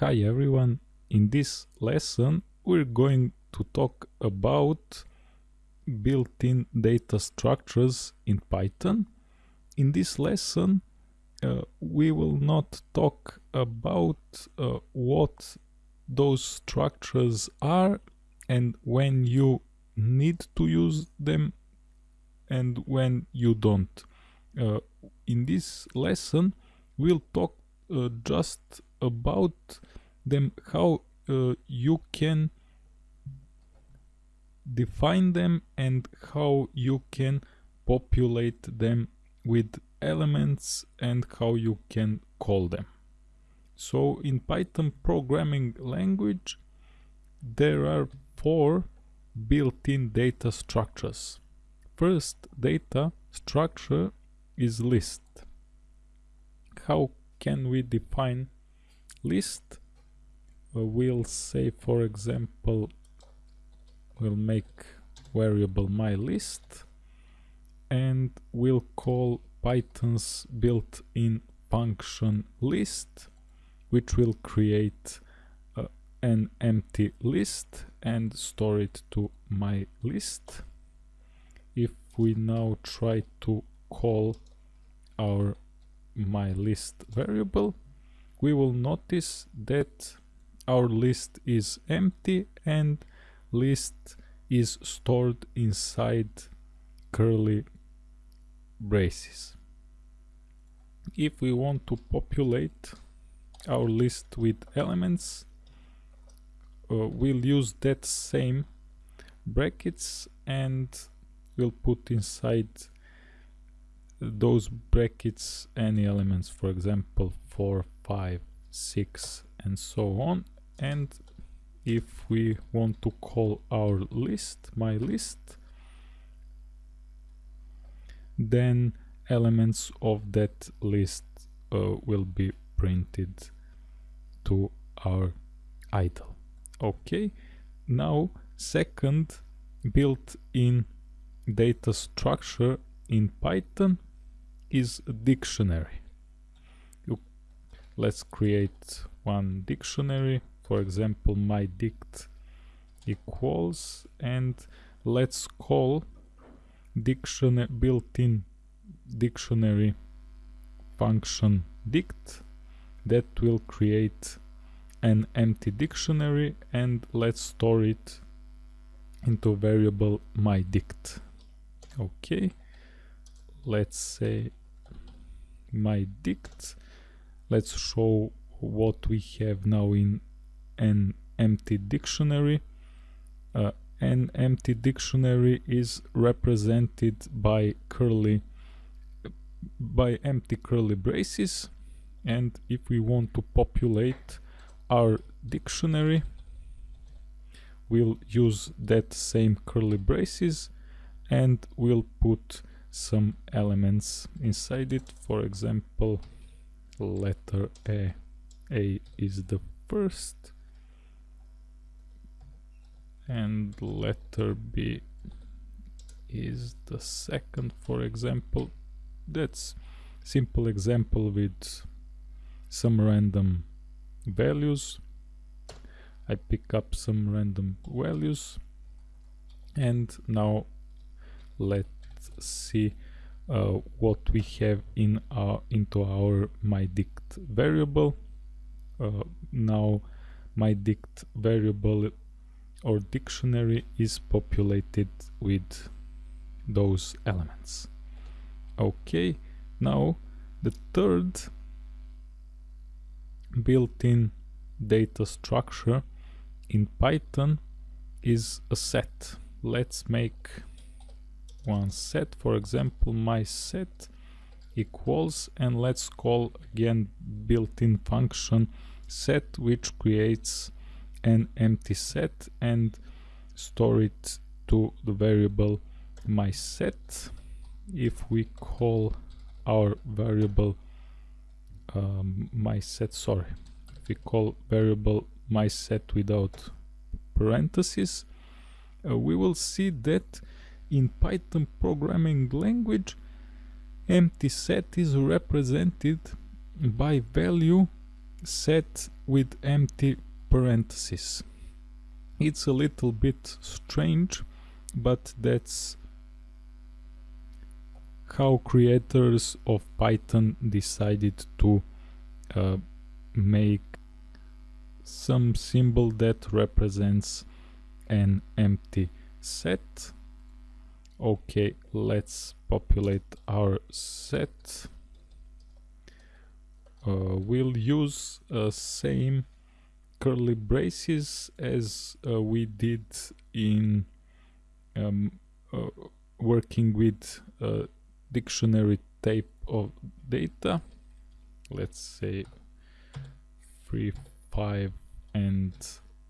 Hi everyone, in this lesson we're going to talk about built-in data structures in Python. In this lesson uh, we will not talk about uh, what those structures are and when you need to use them and when you don't. Uh, in this lesson we'll talk uh, just about them how uh, you can define them and how you can populate them with elements and how you can call them. So in Python programming language there are four built-in data structures. First data structure is list. How can we define list? Uh, we'll say for example we'll make variable my list and we'll call Python's built-in function list which will create uh, an empty list and store it to my list. If we now try to call our my list variable we will notice that our list is empty and list is stored inside curly braces. If we want to populate our list with elements, uh, we'll use that same brackets and we'll put inside those brackets any elements, for example 4, 5, 6 and so on. And if we want to call our list my list then elements of that list uh, will be printed to our idle okay. Now second built-in data structure in python is a dictionary. You, let's create one dictionary. For example my dict equals and let's call dictionary built-in dictionary function dict that will create an empty dictionary and let's store it into variable my dict. Okay. Let's say my dict let's show what we have now in an empty dictionary. Uh, an empty dictionary is represented by curly by empty curly braces and if we want to populate our dictionary we'll use that same curly braces and we'll put some elements inside it. For example letter A. A is the first and letter B is the second. For example that's simple example with some random values. I pick up some random values. And now let's see uh, what we have in our into our myDict variable uh, now myDict variable or dictionary is populated with those elements. Okay, now the third built-in data structure in Python is a set. Let's make one set, for example, my set equals and let's call again built-in function set which creates an empty set and store it to the variable my set. If we call our variable um, my set sorry if we call variable my set without parentheses uh, we will see that in python programming language empty set is represented by value set with empty parentheses. It's a little bit strange, but that's how creators of Python decided to uh, make some symbol that represents an empty set. Okay, let's populate our set. Uh, we'll use uh, same curly braces as uh, we did in um, uh, working with uh, dictionary type of data let's say 3 5 and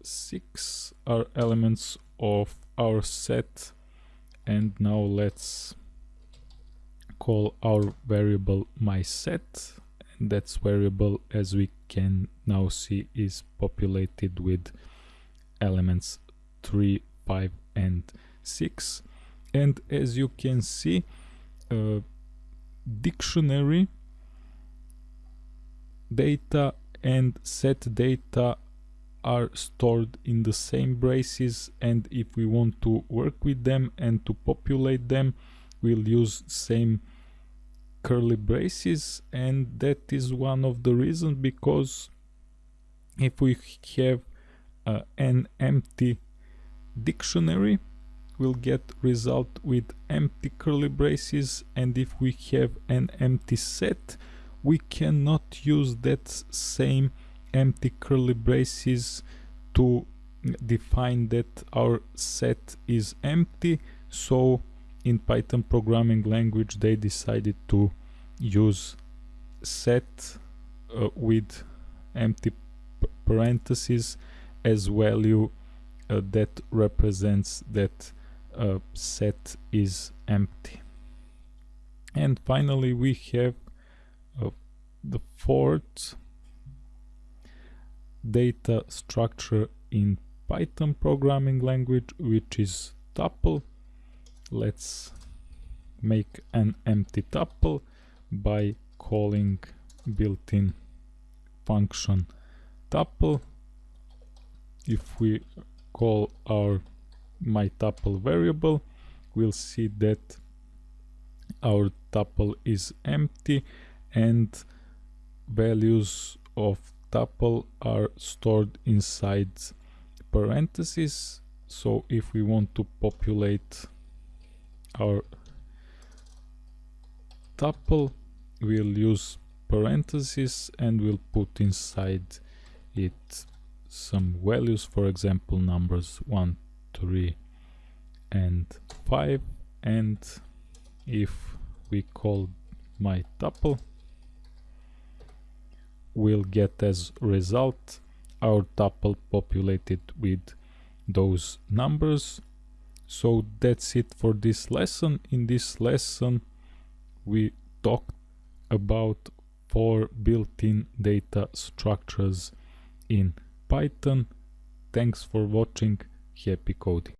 6 are elements of our set and now let's call our variable my set and that's variable as we can now see is populated with elements 3 5 and 6 and as you can see uh, dictionary data and set data are stored in the same braces and if we want to work with them and to populate them we'll use same curly braces and that is one of the reasons because if we have uh, an empty dictionary we'll get result with empty curly braces and if we have an empty set we cannot use that same empty curly braces to define that our set is empty. So in python programming language they decided to use set uh, with empty parentheses as value uh, that represents that uh, set is empty. And finally we have uh, the fourth data structure in Python programming language which is tuple. Let's make an empty tuple by calling built-in function tuple. If we call our my tuple variable we'll see that our tuple is empty and values of tuple are stored inside parentheses. So if we want to populate our tuple we'll use parentheses and we'll put inside it some values for example numbers 1 3 and 5 and if we call my tuple we'll get as result our tuple populated with those numbers. So that's it for this lesson. In this lesson we talked about four built-in data structures in python. Thanks for watching. Happy coding